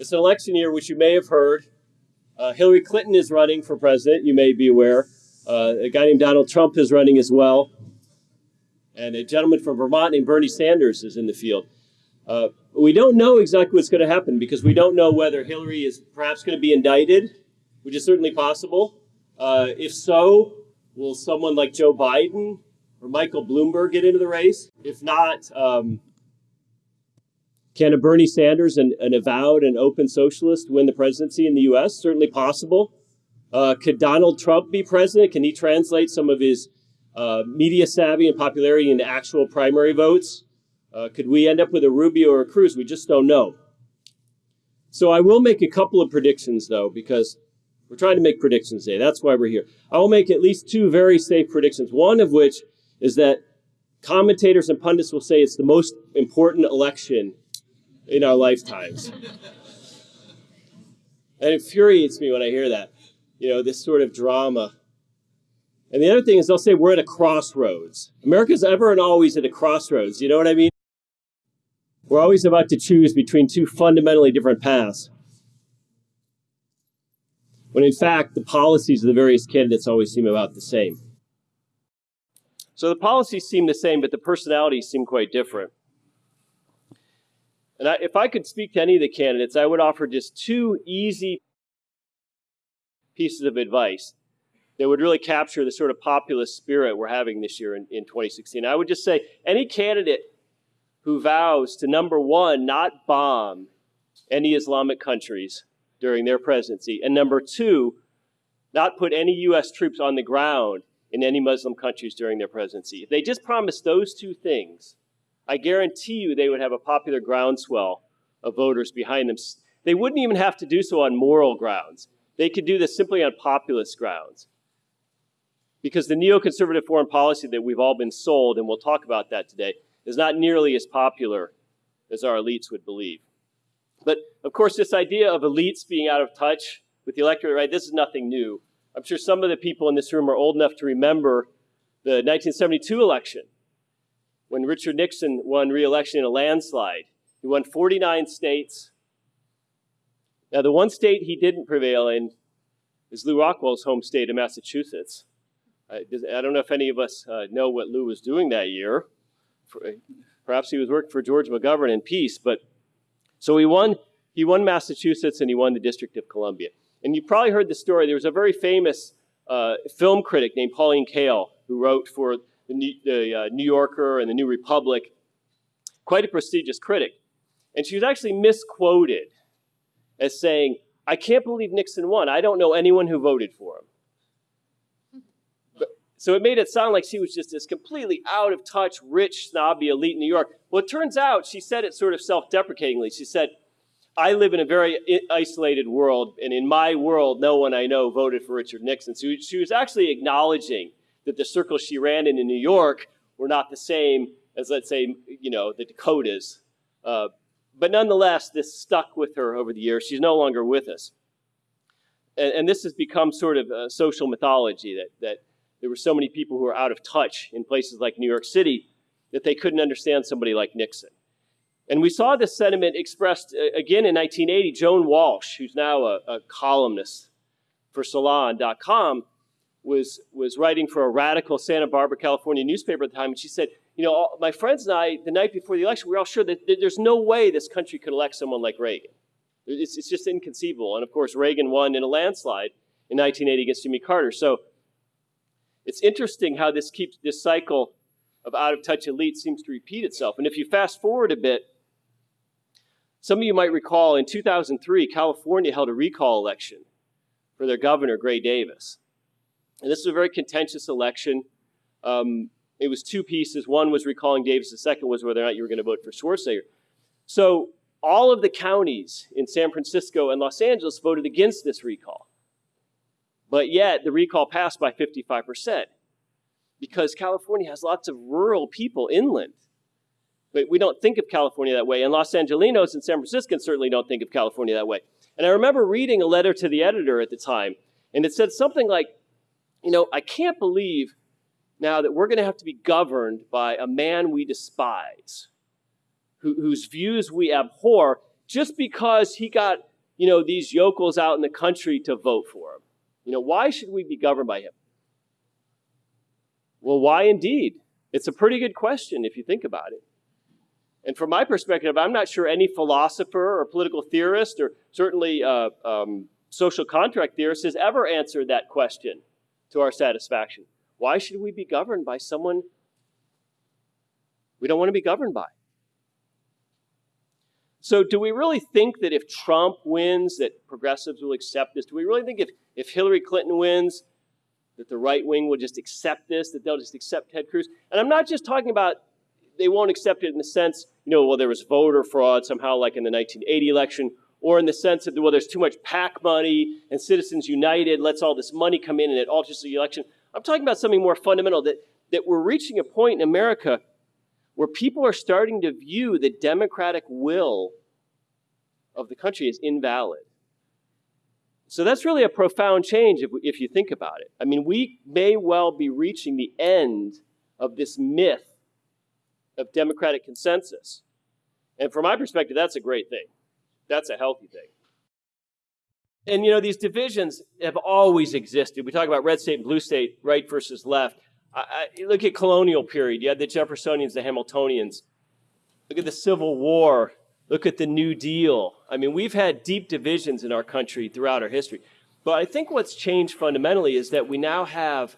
It's an election year, which you may have heard. Uh, Hillary Clinton is running for president, you may be aware. Uh, a guy named Donald Trump is running as well. And a gentleman from Vermont named Bernie Sanders is in the field. Uh, we don't know exactly what's going to happen because we don't know whether Hillary is perhaps going to be indicted, which is certainly possible. Uh, if so, will someone like Joe Biden or Michael Bloomberg get into the race? If not, um, can a Bernie Sanders, an, an, avowed and open socialist, win the presidency in the U.S.? Certainly possible. Uh, could Donald Trump be president? Can he translate some of his uh, media savvy and popularity into actual primary votes? Uh, could we end up with a Rubio or a Cruz? We just don't know. So I will make a couple of predictions, though, because we're trying to make predictions today. That's why we're here. I will make at least two very safe predictions. One of which is that commentators and pundits will say it's the most important election in our lifetimes. and it infuriates me when I hear that. You know, this sort of drama. And the other thing is they'll say we're at a crossroads. America's ever and always at a crossroads. You know what I mean? We're always about to choose between two fundamentally different paths. When in fact, the policies of the various candidates always seem about the same. So the policies seem the same, but the personalities seem quite different. And I, if I could speak to any of the candidates, I would offer just two easy pieces of advice that would really capture the sort of populist spirit we're having this year in, in 2016. I would just say any candidate who vows to, number one, not bomb any Islamic countries during their presidency, and number two, not put any U.S. troops on the ground in any Muslim countries during their presidency. If they just promise those two things, I guarantee you they would have a popular groundswell of voters behind them. They wouldn't even have to do so on moral grounds. They could do this simply on populist grounds. Because the neoconservative foreign policy that we've all been sold, and we'll talk about that today, is not nearly as popular as our elites would believe. But of course, this idea of elites being out of touch with the electorate, right, this is nothing new. I'm sure some of the people in this room are old enough to remember the 1972 election when Richard Nixon won re-election in a landslide. He won 49 states. Now, the one state he didn't prevail in is Lew Rockwell's home state of Massachusetts. I, I don't know if any of us uh, know what Lou was doing that year. Perhaps he was working for George McGovern in peace, but so he won, he won Massachusetts and he won the District of Columbia. And you probably heard the story. There was a very famous uh, film critic named Pauline Kael who wrote for the, New, the uh, New Yorker and the New Republic, quite a prestigious critic. And she was actually misquoted as saying, I can't believe Nixon won. I don't know anyone who voted for him. But, so it made it sound like she was just this completely out of touch, rich, snobby elite in New York. Well, it turns out she said it sort of self deprecatingly. She said, I live in a very isolated world, and in my world, no one I know voted for Richard Nixon. So she was actually acknowledging that the circles she ran in in New York were not the same as, let's say, you know, the Dakotas. Uh, but nonetheless, this stuck with her over the years. She's no longer with us. And, and this has become sort of a social mythology that, that there were so many people who were out of touch in places like New York City that they couldn't understand somebody like Nixon. And we saw this sentiment expressed uh, again in 1980. Joan Walsh, who's now a, a columnist for Salon.com, was, was writing for a radical Santa Barbara, California newspaper at the time, and she said, you know, all, my friends and I, the night before the election, we were all sure that, there's no way this country could elect someone like Reagan. It's, it's just inconceivable. And of course, Reagan won in a landslide in 1980 against Jimmy Carter. So it's interesting how this keeps this cycle of out-of-touch elite seems to repeat itself. And if you fast forward a bit, some of you might recall in 2003, California held a recall election for their governor, Gray Davis. And this was a very contentious election. Um, it was two pieces. One was recalling Davis. The second was whether or not you were going to vote for Schwarzenegger. So all of the counties in San Francisco and Los Angeles voted against this recall. But yet the recall passed by 55% because California has lots of rural people inland. But we don't think of California that way. And Los Angelinos and San Franciscans certainly don't think of California that way. And I remember reading a letter to the editor at the time, and it said something like, you know, I can't believe now that we're going to have to be governed by a man we despise, who, whose views we abhor, just because he got you know, these yokels out in the country to vote for him? You know, why should we be governed by him? Well, why indeed? It's a pretty good question if you think about it. And from my perspective, I'm not sure any philosopher or political theorist or certainly uh, um, social contract theorist has ever answered that question to our satisfaction. Why should we be governed by someone we don't want to be governed by? So, do we really think that if Trump wins, that progressives will accept this? Do we really think if, if Hillary Clinton wins, that the right wing will just accept this, that they'll just accept Ted Cruz? And I'm not just talking about they won't accept it in the sense, you know, well, there was voter fraud somehow, like in the 1980 election, or in the sense that, well, there's too much PAC money and Citizens United lets all this money come in and it alters the election. I'm talking about something more fundamental that, that we're reaching a point in America where people are starting to view the democratic will of the country as invalid. So that's really a profound change if, if you think about it. I mean, we may well be reaching the end of this myth of democratic consensus. And from my perspective, that's a great thing. That's a healthy thing. And you know, these divisions have always existed. We talk about red state and blue state, right versus left. I, I, look at colonial period. You had the Jeffersonians, the Hamiltonians. Look at the Civil War. Look at the New Deal. I mean, we've had deep divisions in our country throughout our history. But I think what's changed fundamentally is that we now have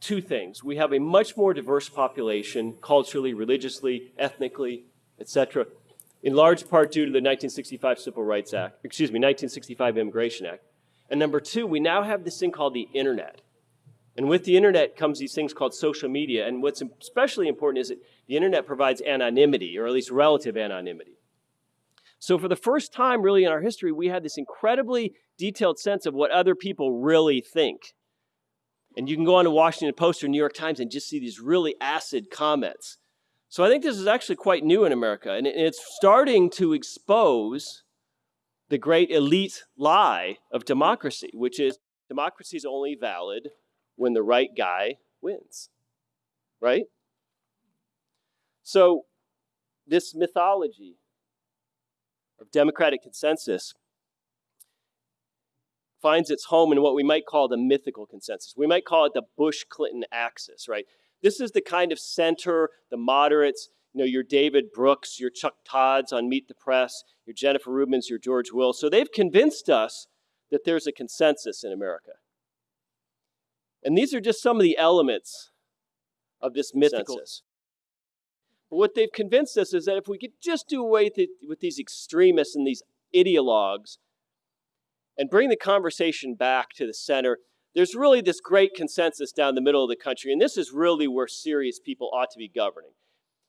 two things. We have a much more diverse population, culturally, religiously, ethnically, etc., in large part due to the 1965 Civil Rights Act, excuse me, 1965 Immigration Act. And number two, we now have this thing called the internet. And with the internet comes these things called social media. And what's especially important is that the internet provides anonymity, or at least relative anonymity. So for the first time really in our history, we had this incredibly detailed sense of what other people really think. And you can go on to Washington Post or New York Times and just see these really acid comments. So I think this is actually quite new in America, and it's starting to expose the great elite lie of democracy, which is democracy is only valid when the right guy wins, right? So this mythology of democratic consensus finds its home in what we might call the mythical consensus. We might call it the Bush Clinton axis, right? This is the kind of center, the moderates, you know, your David Brooks, your Chuck Todds on Meet the Press, your Jennifer Rubins, your George Will. So they've convinced us that there's a consensus in America. And these are just some of the elements of this mythical. But what they've convinced us is that if we could just do away with, with these extremists and these ideologues, and bring the conversation back to the center, there's really this great consensus down the middle of the country, and this is really where serious people ought to be governing.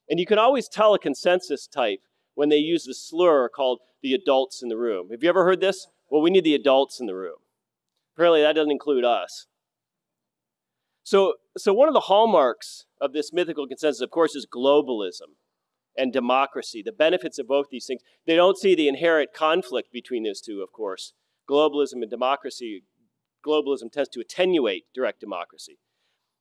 And you can always tell a consensus type when they use the slur called the adults in the room. Have you ever heard this? Well, we need the adults in the room. Apparently, that doesn't include us. So, so one of the hallmarks of this mythical consensus, of course, is globalism and democracy, the benefits of both these things. They don't see the inherent conflict between those two, of course globalism and democracy, globalism tends to attenuate direct democracy.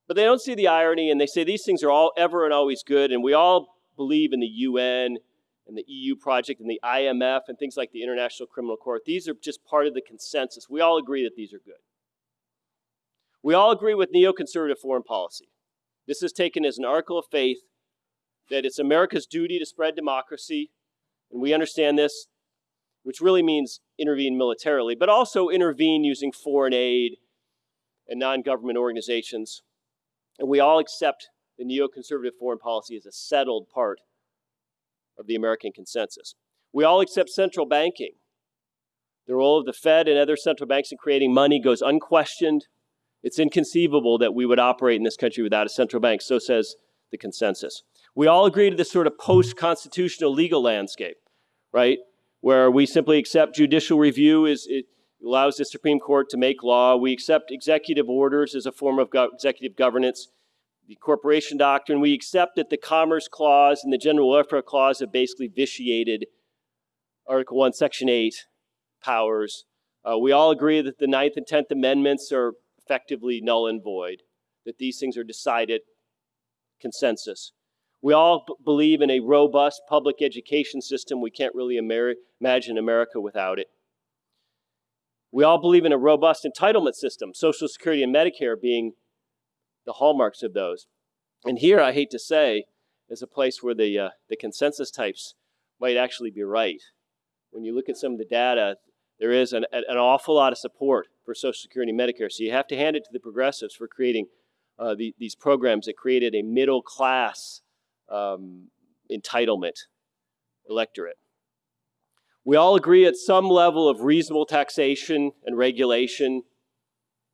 But they don't see the irony and they say these things are all ever and always good and we all believe in the UN and the EU project and the IMF and things like the International Criminal Court. These are just part of the consensus. We all agree that these are good. We all agree with neoconservative foreign policy. This is taken as an article of faith that it's America's duty to spread democracy, and we understand this which really means intervene militarily, but also intervene using foreign aid and non-government organizations. And we all accept the neoconservative foreign policy as a settled part of the American consensus. We all accept central banking. The role of the Fed and other central banks in creating money goes unquestioned. It's inconceivable that we would operate in this country without a central bank, so says the consensus. We all agree to this sort of post-constitutional legal landscape, right? Where we simply accept judicial review is it allows the Supreme Court to make law. We accept executive orders as a form of go executive governance. The corporation doctrine, we accept that the Commerce Clause and the General Welfare Clause have basically vitiated Article 1, Section 8 powers. Uh, we all agree that the Ninth and Tenth Amendments are effectively null and void, that these things are decided consensus. We all b- believe in a robust public education system. We can't really imagine America without it. We all believe in a robust entitlement system, Social Security and Medicare being the hallmarks of those. And here, I hate to say, is a place where the, uh, the consensus types might actually be right. When you look at some of the data, there is an, an awful lot of support for Social Security and Medicare. So you have to hand it to the progressives for creating uh, the, these programs that created a middle class um, entitlement electorate. We all agree at some level of reasonable taxation and regulation.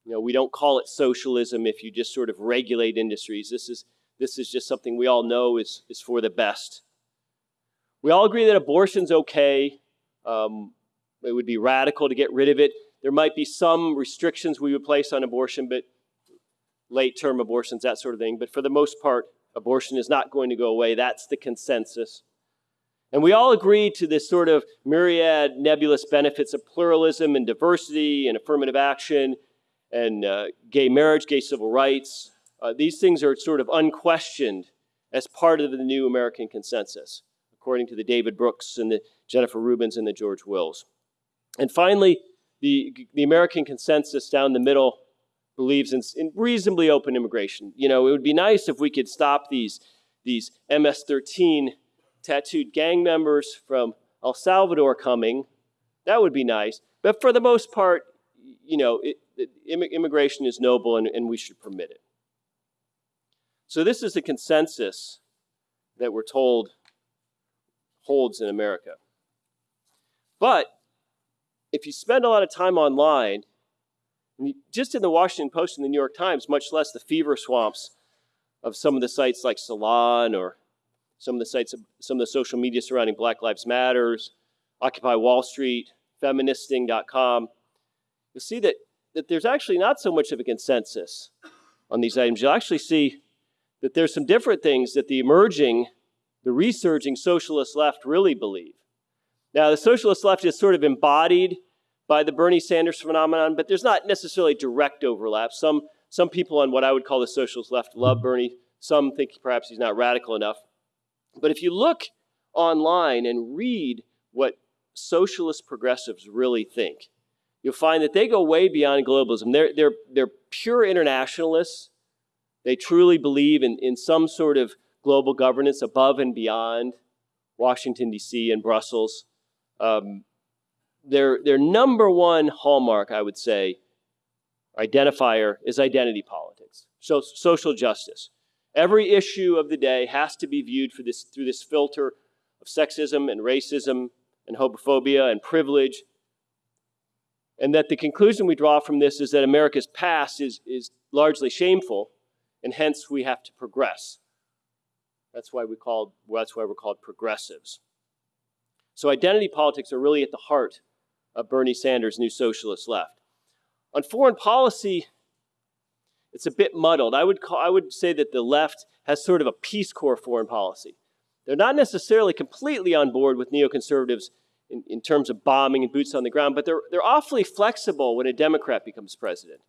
You know, we don't call it socialism if you just sort of regulate industries. This is, this is just something we all know is, is for the best. We all agree that abortion's okay. Um, it would be radical to get rid of it. There might be some restrictions we would place on abortion, but late term abortions, that sort of thing. But for the most part, abortion is not going to go away. That's the consensus. And we all agree to this sort of myriad nebulous benefits of pluralism and diversity and affirmative action and uh, gay marriage, gay civil rights. Uh, these things are sort of unquestioned as part of the new American consensus, according to the David Brooks and the Jennifer Rubins and the George Wills. And finally, the, the American consensus down the middle believes in, in, reasonably open immigration. You know, it would be nice if we could stop these, these MS-13 tattooed gang members from El Salvador coming. That would be nice. But for the most part, you know, it, it, immigration is noble and, and we should permit it. So this is the consensus that we're told holds in America. But if you spend a lot of time online, just in the Washington Post and the New York Times, much less the fever swamps of some of the sites like Salon or some of the sites, some of the social media surrounding Black Lives Matters, Occupy Wall Street, feministing.com, you'll see that, that there's actually not so much of a consensus on these items. You'll actually see that there's some different things that the emerging, the resurging socialist left really believe. Now, the socialist left is sort of embodied by the Bernie Sanders phenomenon, but there's not necessarily direct overlap. Some, some people on what I would call the socialist left love Bernie. Some think perhaps he's not radical enough. But if you look online and read what socialist progressives really think, you'll find that they go way beyond globalism. They're, they're, they're pure internationalists. They truly believe in, in some sort of global governance above and beyond Washington, D.C. and Brussels. Um, their, their number one hallmark, I would say, identifier is identity politics, so social justice. Every issue of the day has to be viewed for this, through this filter of sexism and racism and homophobia and privilege. And that the conclusion we draw from this is that America's past is, is largely shameful, and hence we have to progress. That's why we called, that's why we're called progressives. So identity politics are really at the heart of Bernie Sanders' new socialist left. On foreign policy, it's a bit muddled. I would, call, I would say that the left has sort of a Peace Corps foreign policy. They're not necessarily completely on board with neoconservatives in, in terms of bombing and boots on the ground, but they're, they're awfully flexible when a Democrat becomes president.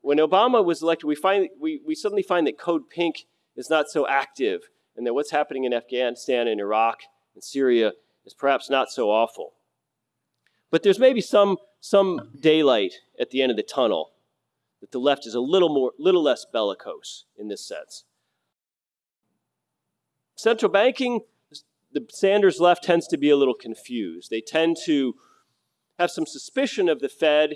When Obama was elected, we, find, we, we suddenly find that Code Pink is not so active and that what's happening in Afghanistan and Iraq and Syria is perhaps not so awful. But there's maybe some, some daylight at the end of the tunnel that the left is a little more, little less bellicose in this sense. Central banking, the Sanders left tends to be a little confused. They tend to have some suspicion of the Fed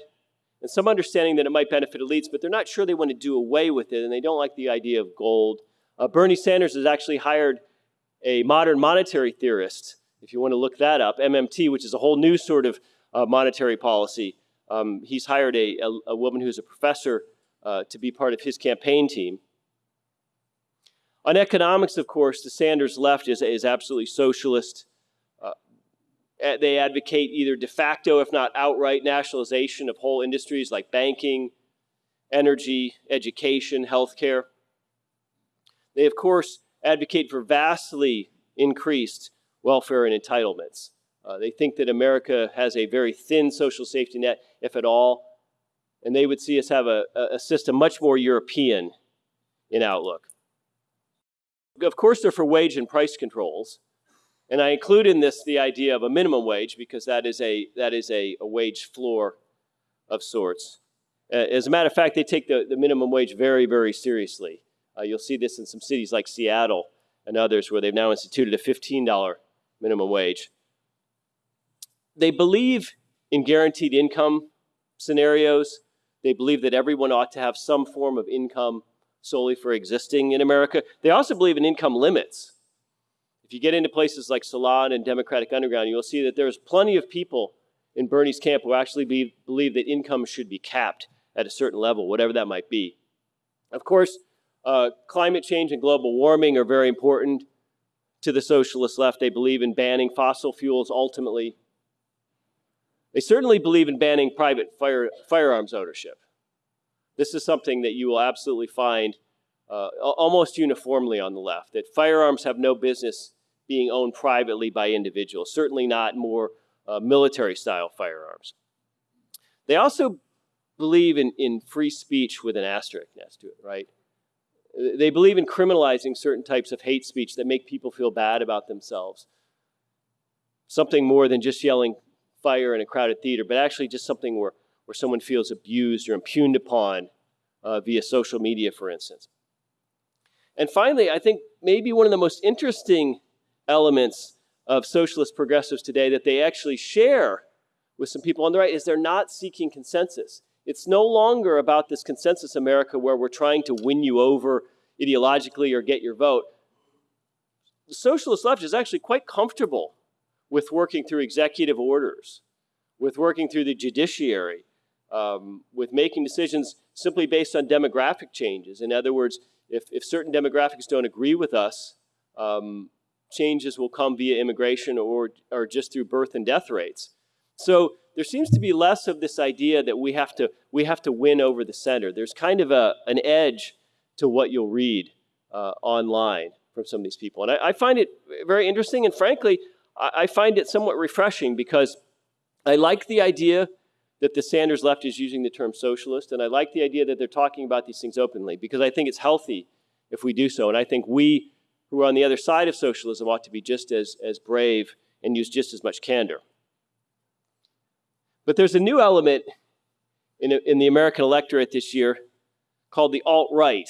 and some understanding that it might benefit elites, but they're not sure they want to do away with it, and they don't like the idea of gold. Uh, Bernie Sanders has actually hired a modern monetary theorist, if you want to look that up, MMT, which is a whole new sort of uh, monetary policy. Um, he's hired a, a, a, woman who's a professor uh, to be part of his campaign team. On economics, of course, the Sanders left is, is absolutely socialist. Uh, they advocate either de facto, if not outright, nationalization of whole industries like banking, energy, education, healthcare. They, of course, advocate for vastly increased welfare and entitlements. Uh, they think that America has a very thin social safety net, if at all, and they would see us have a, a system much more European in outlook. Of course, they're for wage and price controls. And I include in this the idea of a minimum wage because that is a, that is a, a wage floor of sorts. Uh, as a matter of fact, they take the, the minimum wage very, very seriously. Uh, you'll see this in some cities like Seattle and others where they've now instituted a $15 minimum wage. They believe in guaranteed income scenarios. They believe that everyone ought to have some form of income solely for existing in America. They also believe in income limits. If you get into places like Salon and Democratic Underground, you'll see that there's plenty of people in Bernie's camp who actually be, believe that income should be capped at a certain level, whatever that might be. Of course, uh, climate change and global warming are very important to the socialist left. They believe in banning fossil fuels ultimately. They certainly believe in banning private fire, firearms ownership. This is something that you will absolutely find uh, almost uniformly on the left, that firearms have no business being owned privately by individuals, certainly not more uh, military-style firearms. They also believe in, in free speech with an asterisk next to it, right? They believe in criminalizing certain types of hate speech that make people feel bad about themselves. Something more than just yelling fire in a crowded theater, but actually just something where where someone feels abused or impugned upon uh, via social media, for instance. And finally, I think maybe one of the most interesting elements of socialist progressives today that they actually share with some people on the right is they're not seeking consensus. It's no longer about this consensus America where we're trying to win you over ideologically or get your vote. The socialist left is actually quite comfortable with working through executive orders, with working through the judiciary, um, with making decisions simply based on demographic changes. In other words, if, if certain demographics don't agree with us, um, changes will come via immigration or, or just through birth and death rates. So there seems to be less of this idea that we have to, we have to win over the center. There's kind of a, an edge to what you'll read uh, online from some of these people. And I, I find it very interesting, and frankly, I, find it somewhat refreshing because I like the idea that the Sanders left is using the term socialist, and I like the idea that they're talking about these things openly because I think it's healthy if we do so. And I think we who are on the other side of socialism ought to be just as, as brave and use just as much candor. But there's a new element in, in the American electorate this year called the alt-right.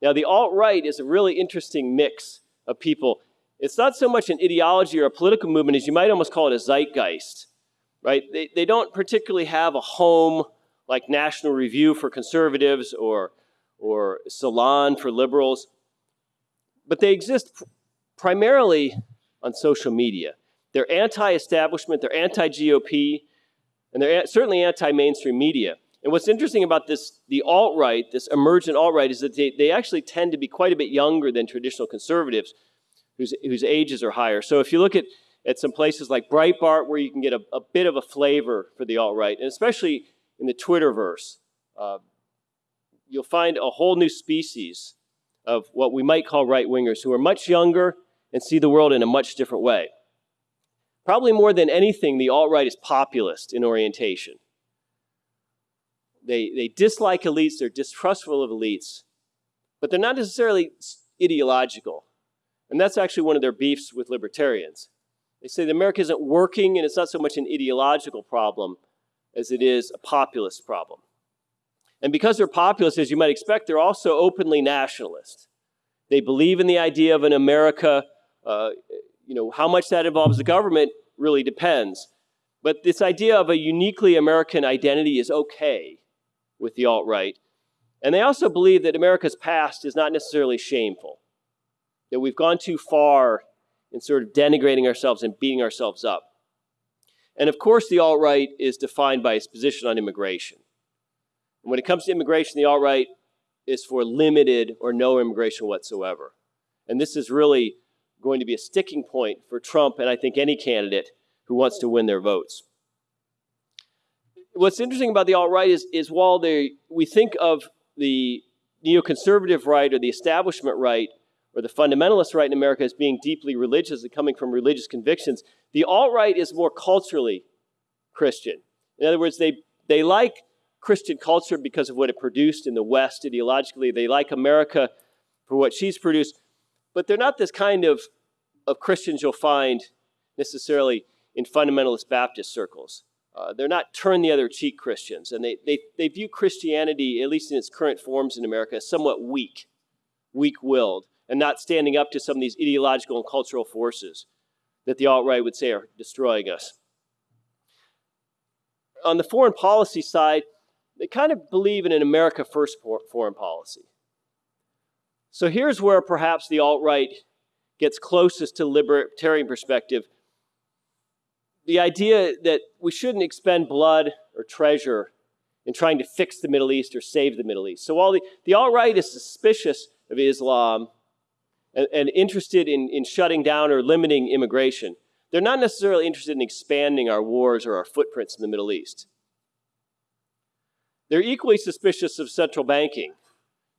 Now, the alt-right is a really interesting mix of people. It's not so much an ideology or a political movement as you might almost call it a zeitgeist right? They, they don't particularly have a home like National Review for conservatives or, or Salon for liberals, but they exist primarily on social media. They're anti-establishment, they're anti-GOP, and they're certainly anti-mainstream media. And what's interesting about this, the alt-right, this emergent alt-right, is that they, they actually tend to be quite a bit younger than traditional conservatives whose, whose ages are higher. So if you look at at some places like Breitbart where you can get a, a bit of a flavor for the alt-right, and especially in the Twitterverse. Uh, you'll find a whole new species of what we might call right-wingers who are much younger and see the world in a much different way. Probably more than anything, the alt-right is populist in orientation. They, they dislike elites, they're distrustful of elites, but they're not necessarily ideological. And that's actually one of their beefs with libertarians. They say that America isn't working and it's not so much an ideological problem as it is a populist problem. And because they're populist, as you might expect, they're also openly nationalist. They believe in the idea of an America, uh, you know, how much that involves the government really depends. But this idea of a uniquely American identity is okay with the alt-right. And they also believe that America's past is not necessarily shameful, that we've gone too far in sort of denigrating ourselves and beating ourselves up. And of course, the alt-right is defined by its position on immigration. And when it comes to immigration, the alt-right is for limited or no immigration whatsoever. And this is really going to be a sticking point for Trump and I think any candidate who wants to win their votes. What's interesting about the alt-right is, is while they, we think of the neoconservative right or the establishment right or the fundamentalist right in America as being deeply religious and coming from religious convictions, the alt-right is more culturally Christian. In other words, they, they like Christian culture because of what it produced in the West ideologically. They like America for what she's produced. but they're not this kind of, of Christians you'll find necessarily in fundamentalist Baptist circles. Uh, they're not turn the other cheek Christians, and they, they, they view Christianity, at least in its current forms in America, as somewhat weak, weak willed, and not standing up to some of these ideological and cultural forces that the alt right would say are destroying us. On the foreign policy side, they kind of believe in an America first foreign policy. So here's where perhaps the alt right gets closest to libertarian perspective. The idea that we shouldn't expend blood or treasure in trying to fix the Middle East or save the Middle East. So while the, the alt right is suspicious of Islam and, and interested in, in shutting down or limiting immigration, they're not necessarily interested in expanding our wars or our footprints in the Middle East. They're equally suspicious of central banking.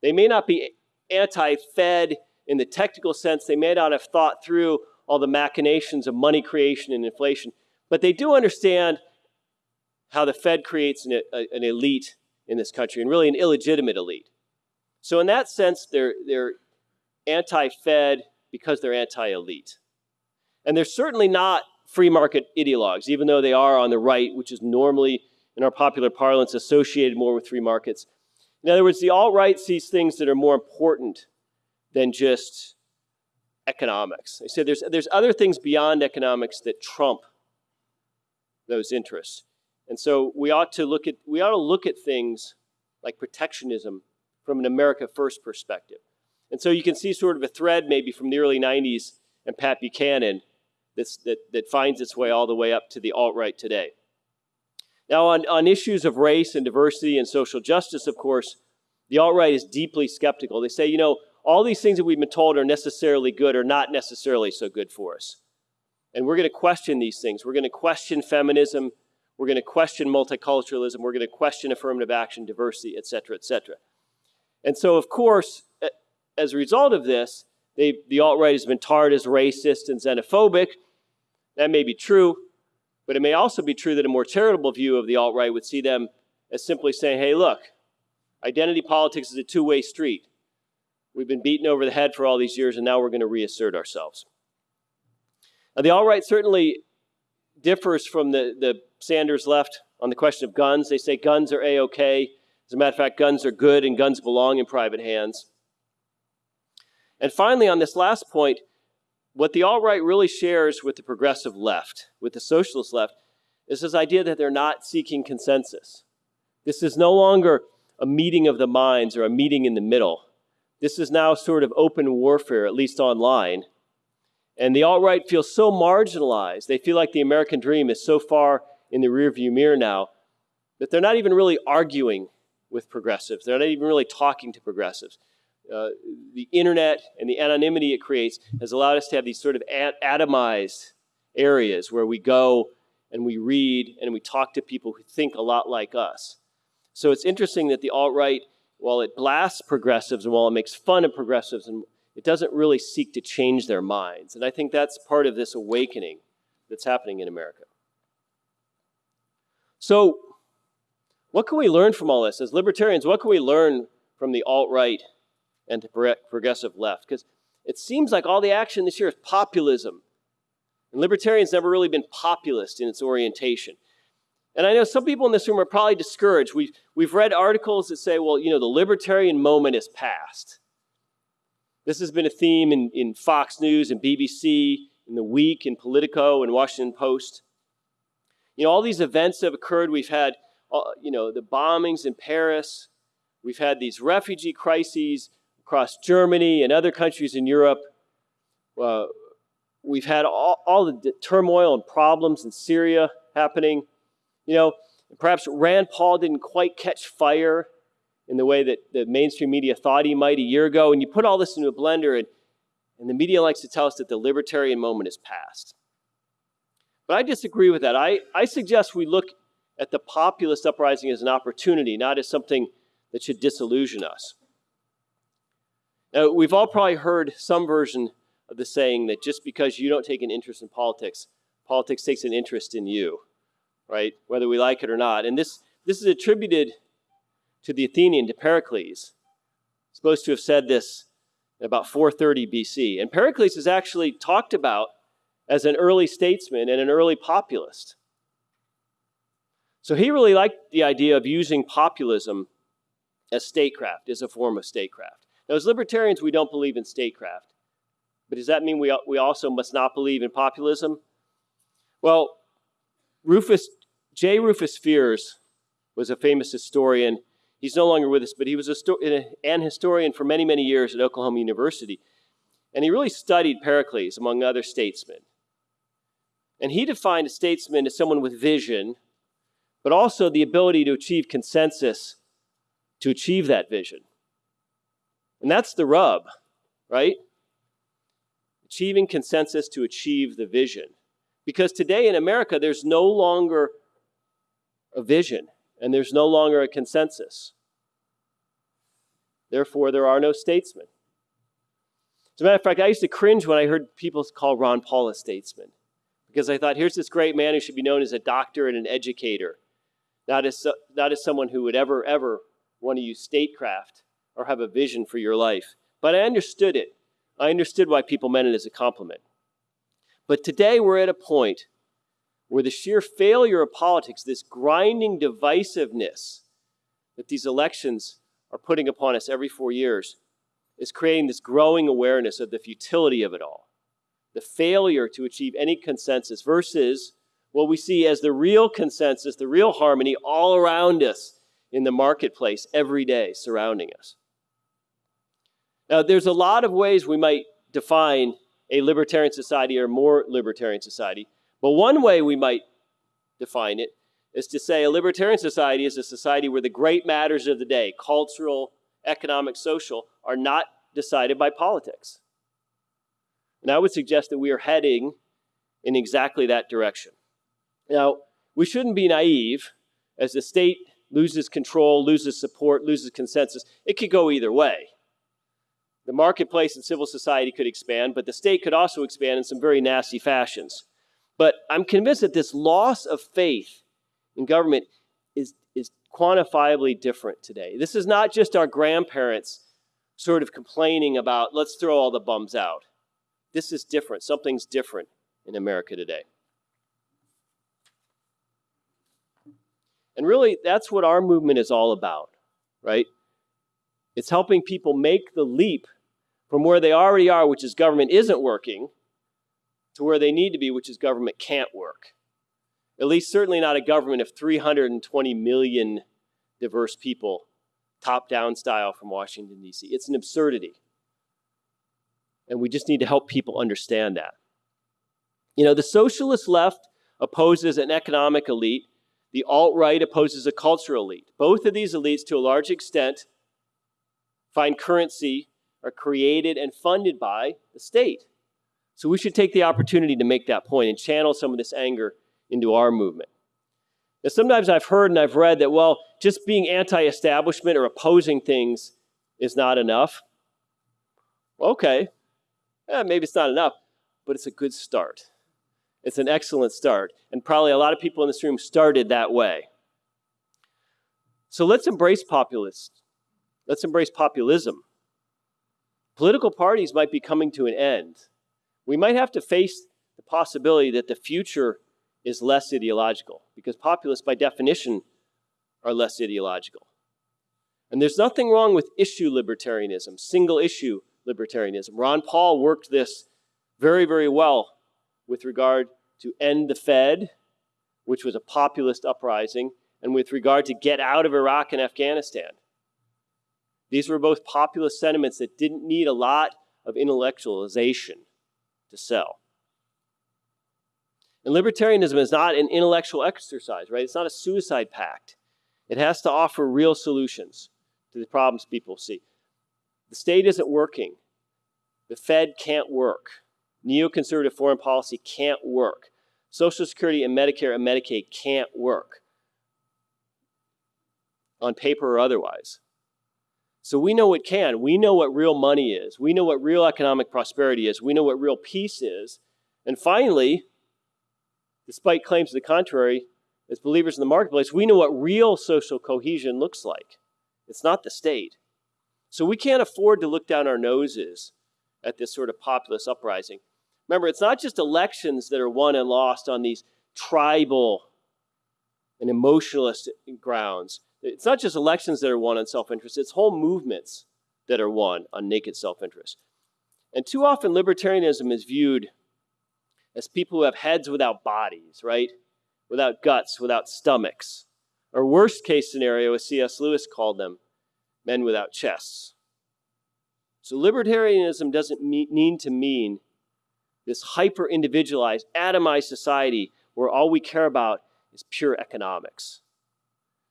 They may not be anti-Fed in the technical sense. They may not have thought through all the machinations of money creation and inflation, but they do understand how the Fed creates an, a, an elite in this country, and really an illegitimate elite. So in that sense, they're, they're anti-Fed because they're anti-elite. And they're certainly not free market ideologues, even though they are on the right, which is normally, in our popular parlance, associated more with free markets. In other words, the alt-right sees things that are more important than just economics. They say there's, there's other things beyond economics that trump those interests. And so we ought to look at, we ought to look at things like protectionism from an America First perspective. And so you can see sort of a thread maybe from the early 90s and Pat Buchanan that, that finds its way all the way up to the alt-right today. Now, on, on issues of race and diversity and social justice, of course, the alt-right is deeply skeptical. They say, you know, all these things that we've been told are necessarily good are not necessarily so good for us. And we're going to question these things. We're going to question feminism. We're going to question multiculturalism. We're going to question affirmative action, diversity, et cetera, et cetera. And so, of course, as a result of this, they, the alt-right has been tarred as racist and xenophobic. That may be true, but it may also be true that a more charitable view of the alt-right would see them as simply saying, hey, look, identity politics is a two-way street. We've been beaten over the head for all these years, and now we're going to reassert ourselves. Now, the alt-right certainly differs from the, the Sanders left on the question of guns. They say guns are A-OK. As a matter of fact, guns are good and guns belong in private hands. And finally, on this last point, what the alt-right really shares with the progressive left, with the socialist left, is this idea that they're not seeking consensus. This is no longer a meeting of the minds or a meeting in the middle. This is now sort of open warfare, at least online. And the alt-right feels so marginalized. They feel like the American dream is so far in the rearview mirror now that they're not even really arguing with progressives. They're not even really talking to progressives. Uh, the internet and the anonymity it creates has allowed us to have these sort of atomized areas where we go and we read and we talk to people who think a lot like us. So it's interesting that the alt-right, while it blasts progressives and while it makes fun of progressives, and it doesn't really seek to change their minds. And I think that's part of this awakening that's happening in America. So what can we learn from all this? As libertarians, what can we learn from the alt-right and the progressive left. Because it seems like all the action this year is populism. And libertarians never really been populist in its orientation. And I know some people in this room are probably discouraged. We've, we've read articles that say, well, you know, the libertarian moment is past. This has been a theme in, in Fox News and BBC, in The Week, in Politico, and Washington Post. You know, all these events have occurred. We've had, uh, you know, the bombings in Paris. We've had these refugee crises across Germany and other countries in Europe. Uh, we've had all, all the turmoil and problems in Syria happening. You know, perhaps Rand Paul didn't quite catch fire in the way that the mainstream media thought he might a year ago. And you put all this into a blender, and, and the media likes to tell us that the libertarian moment is past. But I disagree with that. I, I suggest we look at the populist uprising as an opportunity, not as something that should disillusion us. Now, we've all probably heard some version of the saying that just because you don't take an interest in politics, politics takes an interest in you, right? Whether we like it or not. And this, this is attributed to the Athenian, to Pericles. supposed to have said this about 430 BC. And Pericles is actually talked about as an early statesman and an early populist. So he really liked the idea of using populism as statecraft, as a form of statecraft. Now, as libertarians, we don't believe in statecraft. But does that mean we, we also must not believe in populism? Well, Rufus, J. Rufus Fears was a famous historian. He's no longer with us, but he was a, an historian for many, many years at Oklahoma University. And he really studied Pericles, among other statesmen. And he defined a statesman as someone with vision, but also the ability to achieve consensus to achieve that vision. And that's the rub, right? Achieving consensus to achieve the vision. Because today in America, there's no longer a vision and there's no longer a consensus. Therefore, there are no statesmen. As a matter of fact, I used to cringe when I heard people call Ron Paul a statesman because I thought, here's this great man who should be known as a doctor and an educator, not as, not as someone who would ever, ever want to use statecraft or have a vision for your life. But I understood it. I understood why people meant it as a compliment. But today we're at a point where the sheer failure of politics, this grinding divisiveness that these elections are putting upon us every four years, is creating this growing awareness of the futility of it all the failure to achieve any consensus versus what we see as the real consensus, the real harmony all around us in the marketplace every day surrounding us. Now, there's a lot of ways we might define a libertarian society or more libertarian society, but one way we might define it is to say a libertarian society is a society where the great matters of the day, cultural, economic, social, are not decided by politics. And I would suggest that we are heading in exactly that direction. Now, we shouldn't be naive. As the state loses control, loses support, loses consensus, it could go either way. The marketplace and civil society could expand, but the state could also expand in some very nasty fashions. But I'm convinced that this loss of faith in government is, is quantifiably different today. This is not just our grandparents sort of complaining about, let's throw all the bums out. This is different. Something's different in America today. And really, that's what our movement is all about, right? It's helping people make the leap from where they already are, which is government isn't working, to where they need to be, which is government can't work. At least, certainly not a government of 320 million diverse people, top down style from Washington, D.C. It's an absurdity. And we just need to help people understand that. You know, the socialist left opposes an economic elite, the alt right opposes a cultural elite. Both of these elites, to a large extent, find currency are created and funded by the state. So we should take the opportunity to make that point and channel some of this anger into our movement. Now, sometimes I've heard and I've read that, well, just being anti establishment or opposing things is not enough. Okay, eh, maybe it's not enough, but it's a good start. It's an excellent start. And probably a lot of people in this room started that way. So let's embrace populists. Let's embrace populism. Political parties might be coming to an end. We might have to face the possibility that the future is less ideological because populists, by definition, are less ideological. And there's nothing wrong with issue libertarianism, single issue libertarianism. Ron Paul worked this very, very well with regard to end the Fed, which was a populist uprising, and with regard to get out of Iraq and Afghanistan. These were both populist sentiments that didn't need a lot of intellectualization to sell. And libertarianism is not an intellectual exercise, right? It's not a suicide pact. It has to offer real solutions to the problems people see. The state isn't working. The Fed can't work. Neoconservative foreign policy can't work. Social Security and Medicare and Medicaid can't work on paper or otherwise. So we know what can. We know what real money is. We know what real economic prosperity is. We know what real peace is. And finally, despite claims to the contrary, as believers in the marketplace, we know what real social cohesion looks like. It's not the state. So we can't afford to look down our noses at this sort of populist uprising. Remember, it's not just elections that are won and lost on these tribal and emotionalist grounds. It's not just elections that are won on self interest, it's whole movements that are won on naked self interest. And too often, libertarianism is viewed as people who have heads without bodies, right? Without guts, without stomachs. Or worst case scenario, as C.S. Lewis called them, men without chests. So libertarianism doesn't mean to mean this hyper individualized, atomized society where all we care about is pure economics.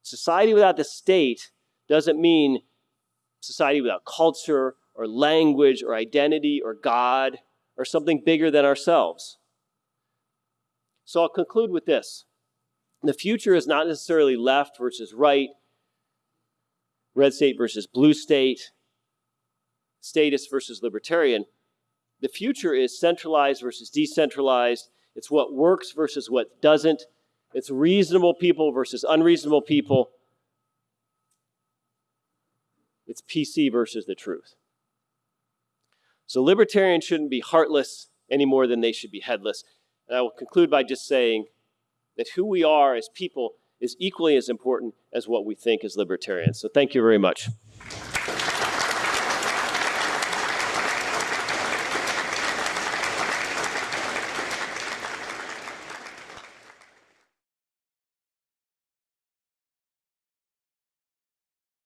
Society without the state doesn't mean society without culture or language or identity or God or something bigger than ourselves. So I'll conclude with this. The future is not necessarily left versus right, red state versus blue state, statist versus libertarian. The future is centralized versus decentralized. It's what works versus what doesn't. It's reasonable people versus unreasonable people. It's PC versus the truth. So libertarians shouldn't be heartless any more than they should be headless. And I will conclude by just saying that who we are as people is equally as important as what we think as libertarians. So thank you very much.